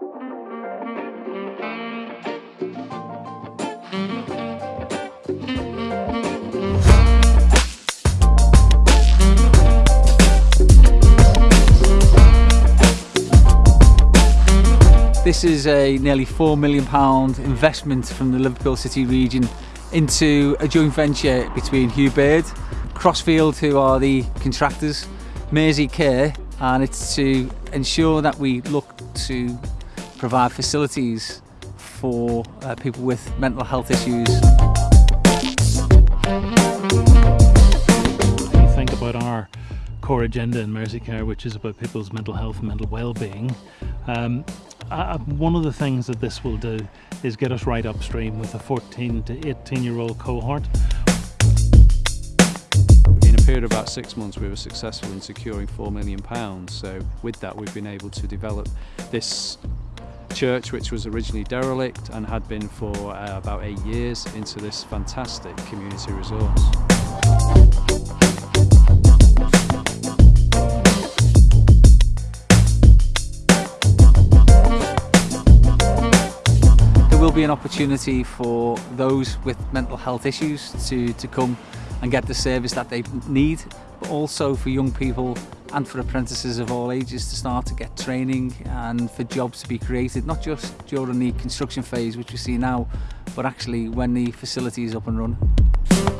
This is a nearly £4 million investment from the Liverpool City region into a joint venture between Hugh Baird, Crossfield, who are the contractors, Mersey Care, and it's to ensure that we look to provide facilities for uh, people with mental health issues. you think about our core agenda in Mersey Care, which is about people's mental health and mental well-being, um, uh, one of the things that this will do is get us right upstream with a 14 to 18 year old cohort. In a period of about six months we were successful in securing £4 million so with that we've been able to develop this church which was originally derelict and had been for uh, about eight years into this fantastic community resource. There will be an opportunity for those with mental health issues to, to come and get the service that they need, but also for young people and for apprentices of all ages to start to get training and for jobs to be created, not just during the construction phase, which we see now, but actually when the facility is up and running.